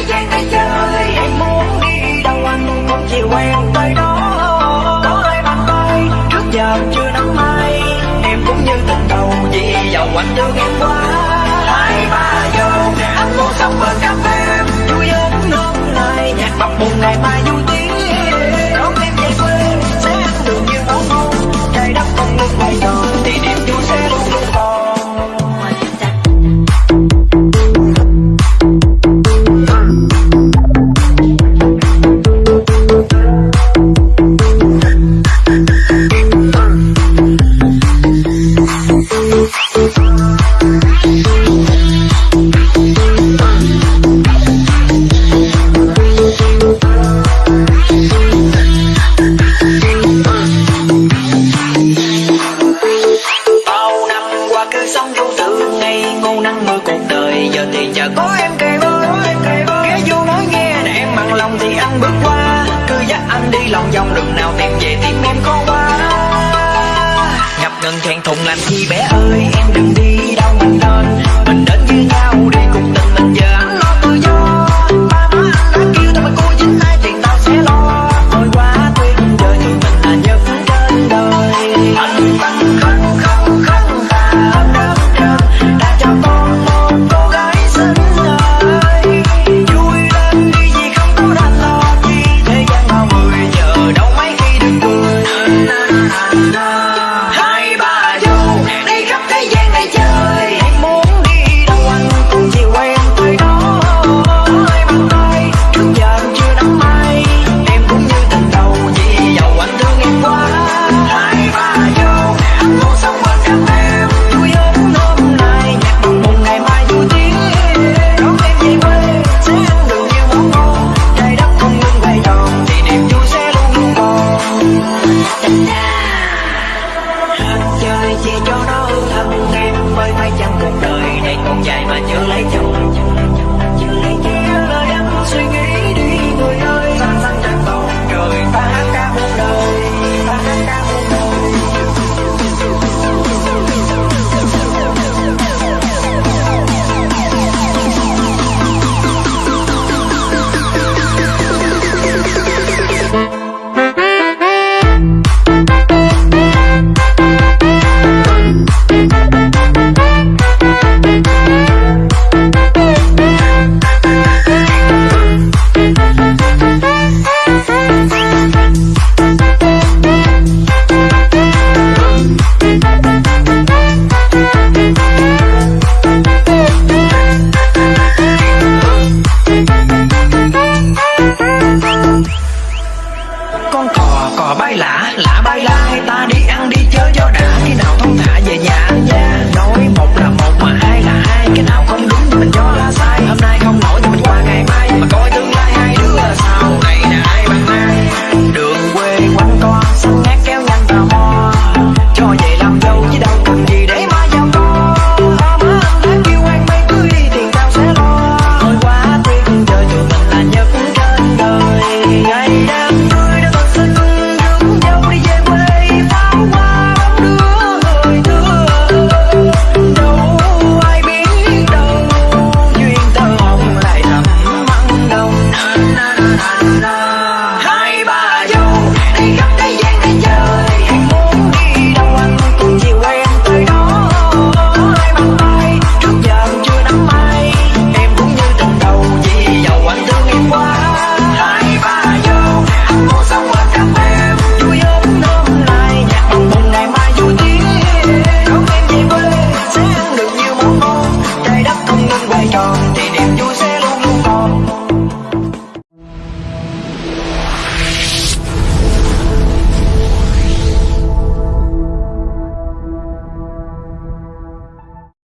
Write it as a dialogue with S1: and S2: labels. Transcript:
S1: thế gian này chơi. Em muốn đi đâu anh cũng chỉ quen tới đó Có hai bàn tay trước giờ chưa nắm ai Em cũng như tình đầu, vì giàu anh thương em quá. Hai ba vô anh muốn sống bên cạnh em Vui đến hôm nay, nhạc bập bùng ngày mai vui tiếng. Đón em về quê, sẽ ăn được nhiều món ngon. Trái đất không ngừng quay tròn nắng mưa cuộc đời. Giờ thì chờ có em kề bên Ghé vô nói nghe nè, em bằng lòng thì anh bước qua. Cứ dắt anh đi lòng vòng đường nào tìm về tìm em khó quá Ngập ngừng thẹn thùng làm chi bé ơi, Em đừng đi đâu mình nên. Mình đến với nhau đi, cùng tình mình giờ anh lo tự do. Ba má anh đã kêu tao mà cô dính ai thì tao sẽ lo. Thôi quá tuyệt vời, tụi mình là nhờ trên đời. Anh băn chơi